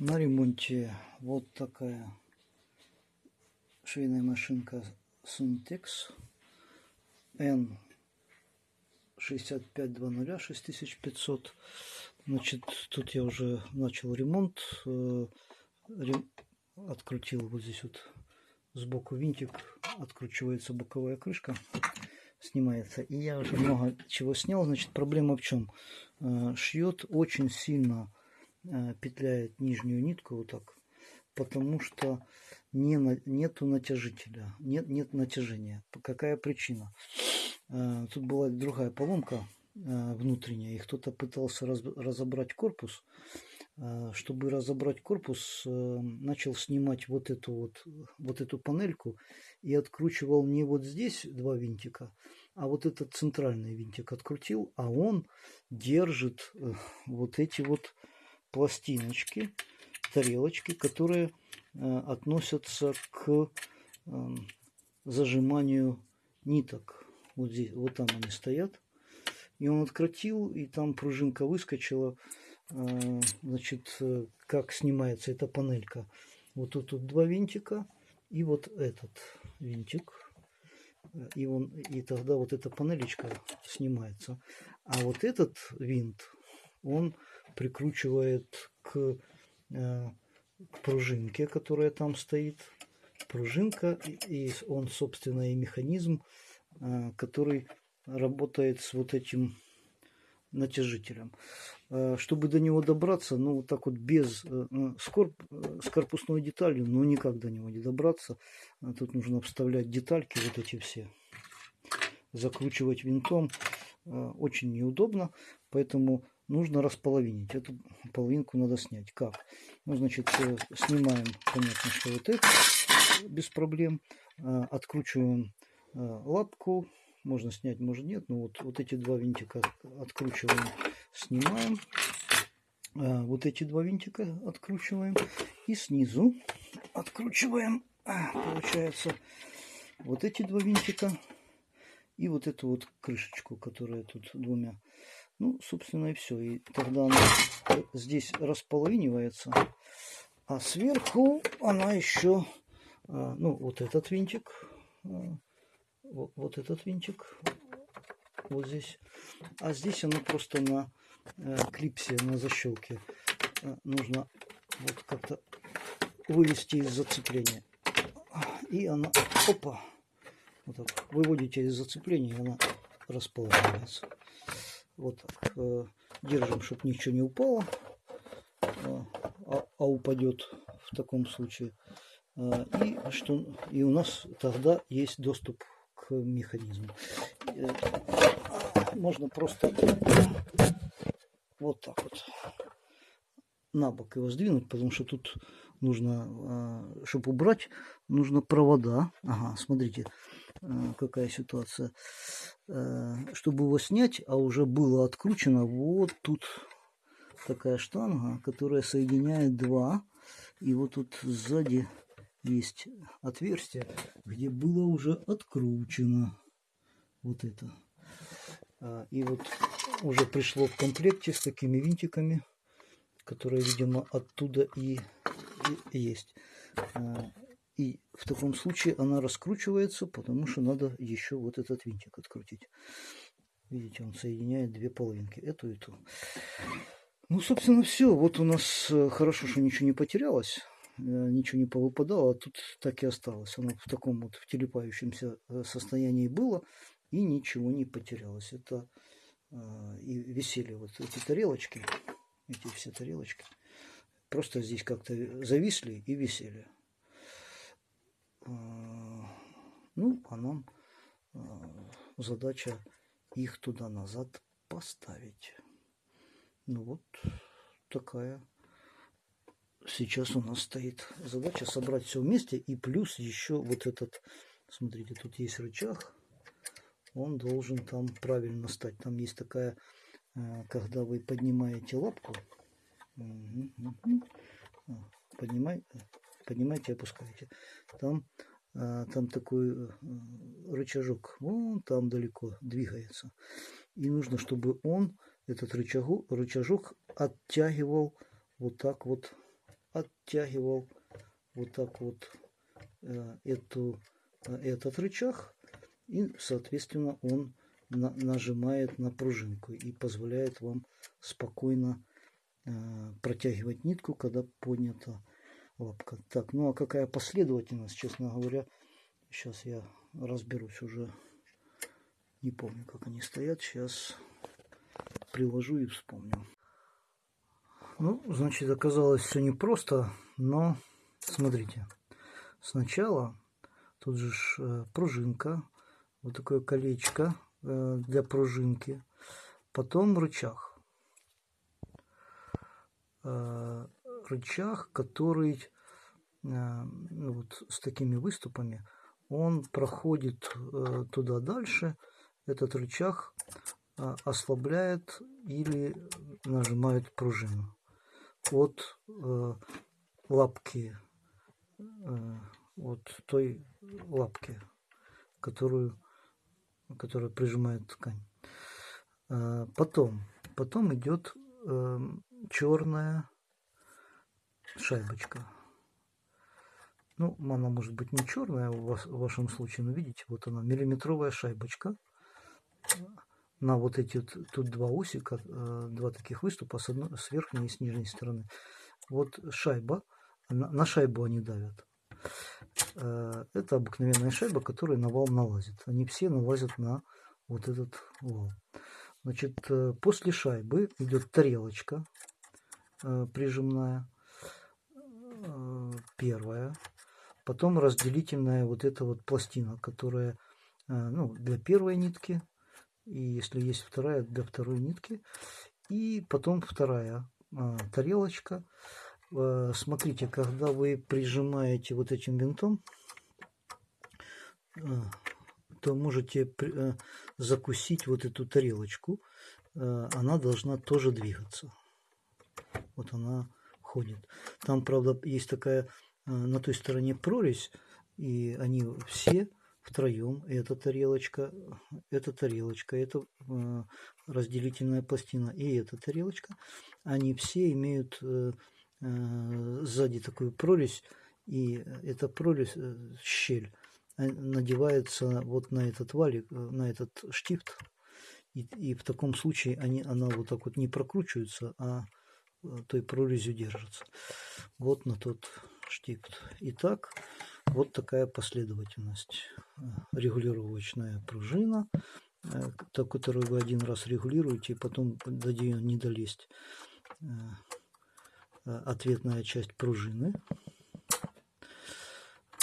На ремонте вот такая швейная машинка Syntex N 6520 6500 значит тут я уже начал ремонт э, открутил вот здесь вот сбоку винтик откручивается боковая крышка снимается и я уже много чего снял. Значит проблема в чем э, шьет очень сильно петляет нижнюю нитку вот так, потому что не, нету натяжителя, нет, нет натяжения. Какая причина? Э, тут была другая поломка э, внутренняя, и кто-то пытался раз, разобрать корпус. Чтобы разобрать корпус, начал снимать вот эту вот, вот эту панельку и откручивал не вот здесь два винтика, а вот этот центральный винтик открутил, а он держит вот эти вот пластиночки, тарелочки, которые э, относятся к э, зажиманию ниток. Вот здесь, вот там они стоят. И он открутил, и там пружинка выскочила. Э, значит, как снимается эта панелька. Вот тут, тут два винтика и вот этот винтик. И, он, и тогда вот эта панелечка снимается. А вот этот винт, он прикручивает к, э, к пружинке, которая там стоит. Пружинка, и он, собственно, и механизм, э, который работает с вот этим натяжителем. Э, чтобы до него добраться, ну, вот так вот без, с, корп, с корпусной деталью, ну, никак до него не добраться. Тут нужно вставлять детальки вот эти все, закручивать винтом. Очень неудобно, поэтому нужно располовинить. Эту половинку надо снять. Как? Ну, значит, э, снимаем, понятно, что вот это без проблем. А, откручиваем а, лапку. Можно снять, может нет. Но вот, вот эти два винтика откручиваем, снимаем. Вот эти два винтика откручиваем. И снизу откручиваем, получается, вот эти два винтика. И вот эту вот крышечку, которая тут двумя ну, собственно, и все. И тогда она здесь располовинивается. А сверху она еще, а, ну, вот этот винтик, а, вот, вот этот винтик, вот здесь. А здесь она просто на э, клипсе, на защелке. Э, нужно вот как-то вывести из зацепления. И она, опа, вот так, выводите из зацепления, и она располагается. Вот так. Держим, чтобы ничего не упало. А, а, а упадет в таком случае. А, и, что, и у нас тогда есть доступ к механизму. Э, можно просто вот так вот на бок его сдвинуть, потому что тут нужно, чтобы убрать, нужно провода. Ага, смотрите, какая ситуация. Э, чтобы его снять, а уже было откручено, вот тут такая штанга, которая соединяет два. И вот тут сзади есть отверстие, где было уже откручено вот это. А, и вот уже пришло в комплекте с такими винтиками, которые, видимо, оттуда и, и есть. И в таком случае она раскручивается, потому что надо еще вот этот винтик открутить. Видите, он соединяет две половинки, эту и ту. Ну, собственно, все. Вот у нас э, хорошо, что ничего не потерялось, э, ничего не повыпадало, а тут так и осталось. Оно в таком вот телепающемся э, состоянии было, и ничего не потерялось. Это и висели вот эти тарелочки, эти все тарелочки. Просто здесь как-то зависли и висели. Э, ну, а нам э, задача их туда-назад поставить. Ну вот такая сейчас у нас стоит задача собрать все вместе. И плюс еще вот этот, смотрите, тут есть рычаг. Он должен там правильно стать. Там есть такая, э, когда вы поднимаете лапку, поднимай, поднимаете и опускаете. Там, а, там такой э, рычажок, вон там далеко двигается. И нужно, чтобы он, этот рычагу, рычажок, оттягивал вот так вот оттягивал вот так вот э, эту, э, этот рычаг. И, соответственно, он на, нажимает на пружинку и позволяет вам спокойно протягивать нитку, когда поднята лапка. Так, ну а какая последовательность, честно говоря, сейчас я разберусь уже. Не помню, как они стоят. Сейчас приложу и вспомню. Ну, значит, оказалось все непросто, но смотрите. Сначала тут же э, пружинка, вот такое колечко э, для пружинки, потом рычаг. Э, рычаг, который ну, вот с такими выступами, он проходит туда дальше. Этот рычаг ослабляет или нажимает пружину от э, лапки, э, от той лапки, которую, которая прижимает ткань. Э, потом, потом идет э, черная шайбочка. Ну, она может быть не черная в, вас, в вашем случае, но видите, вот она, миллиметровая шайбочка на вот эти тут два усика, э, два таких выступа с, одной, с верхней и с нижней стороны. Вот шайба, на, на шайбу они давят. Э, это обыкновенная шайба, которая на вал налазит. Они все налазят на вот этот вал. Значит, э, после шайбы идет тарелочка прижимная, первая. Потом разделительная вот эта вот пластина, которая ну, для первой нитки, и если есть вторая для второй нитки. И потом вторая а, тарелочка. Смотрите когда вы прижимаете вот этим винтом то можете закусить вот эту тарелочку. Она должна тоже двигаться. Вот она ходит там правда есть такая а, на той стороне прорезь и они все втроем. Эта тарелочка, эта тарелочка, это э, разделительная пластина и эта тарелочка. Они все имеют э, э, сзади такую прорезь, и эта прорезь, э, щель, э, надевается вот на этот валик, э, на этот штифт. И, и в таком случае они, она вот так вот не прокручивается, а э, той прорезью держится. Вот на тот штифт. Итак, вот такая последовательность. Регулировочная пружина, э, которую вы один раз регулируете, и потом до нее не долезть. Э, э, ответная часть пружины.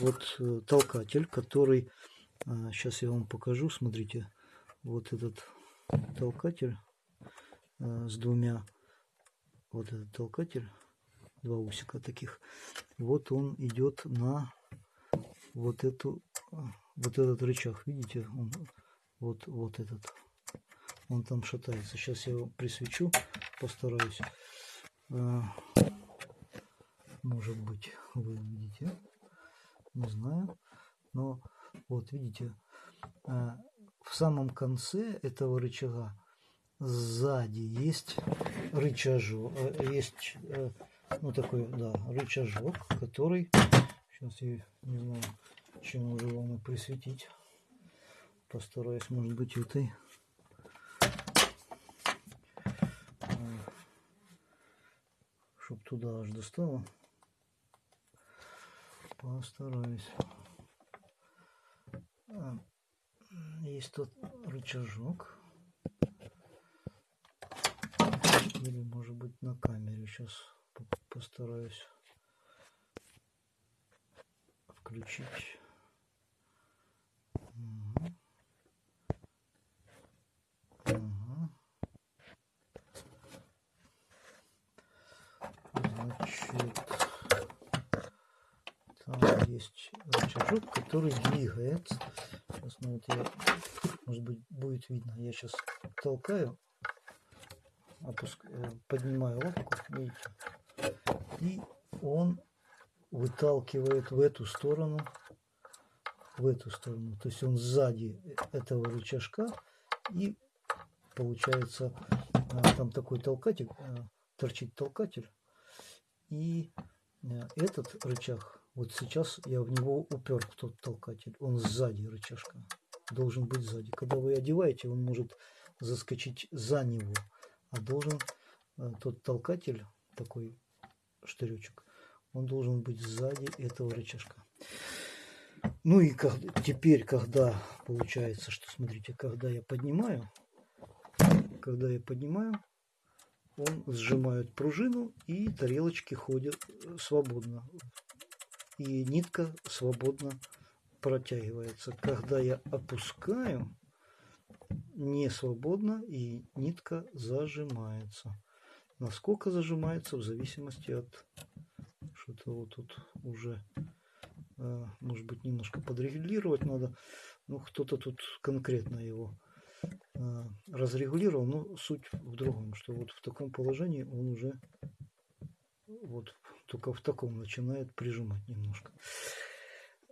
Вот толкатель, который... Сейчас я вам покажу. Смотрите, вот этот толкатель с двумя... Вот этот толкатель, два усика таких. Вот он идет на вот эту вот этот рычаг видите он, вот вот этот. Он там шатается. Сейчас я его присвечу постараюсь. А, может быть вы видите не знаю. Но вот видите а, в самом конце этого рычага сзади есть рычажок э, есть э, ну такой да рычажок который Сейчас я не знаю, чем уже вам и присветить. Постараюсь, может быть, этой. Чтоб туда аж достало. Постараюсь. А, есть тут рычажок. Или может быть на камере. Сейчас постараюсь включить. Угу. Угу. Значит, там есть рычажок, который двигается. Сейчас, ну, вот я, может быть, будет видно. Я сейчас толкаю, опускаю, поднимаю лапку, видите, и он выталкивает в эту сторону, в эту сторону. То есть он сзади этого рычажка и получается а, там такой толкатель, а, торчит толкатель и Э, этот рычаг, вот сейчас я в него упер тот толкатель, он сзади рычажка, должен быть сзади. Когда вы одеваете, он может заскочить за него, а должен э, тот толкатель, такой штыречек, он должен быть сзади этого рычажка. Ну и как, теперь, когда получается, что смотрите, когда я поднимаю, когда я поднимаю, он сжимает пружину и тарелочки ходят э, свободно. И нитка свободно протягивается. Когда я опускаю, не свободно и нитка зажимается. Насколько зажимается в зависимости от что-то вот тут уже э, может быть немножко подрегулировать надо. Ну кто-то тут конкретно его Э, разрегулировал, но суть в другом, что вот в таком положении он уже вот только в таком начинает прижимать немножко.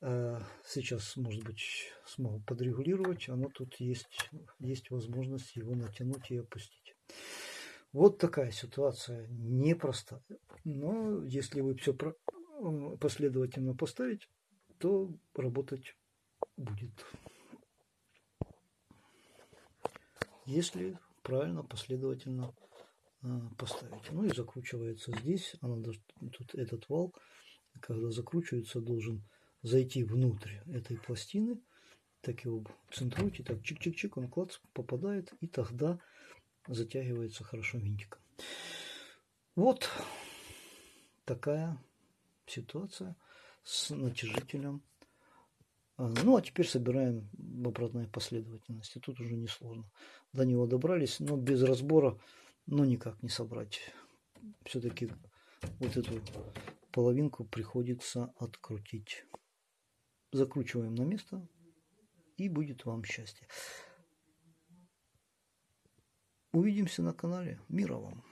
Э, сейчас, может быть, смогу подрегулировать, оно тут есть, есть возможность его натянуть и опустить. Вот такая ситуация непростая. Но если вы все последовательно поставить, то работать будет. если правильно, последовательно а, поставить. Ну и закручивается здесь. Она, тут этот вал, когда закручивается, должен зайти внутрь этой пластины. Так его центруйте, так чик-чик-чик, он клац попадает, и тогда затягивается хорошо винтиком. Вот такая ситуация с натяжителем а, ну, а теперь собираем в обратной последовательности. Тут уже несложно. До него добрались, но без разбора, ну, никак не собрать. Все-таки вот эту половинку приходится открутить. Закручиваем на место, и будет вам счастье. Увидимся на канале. Мира вам!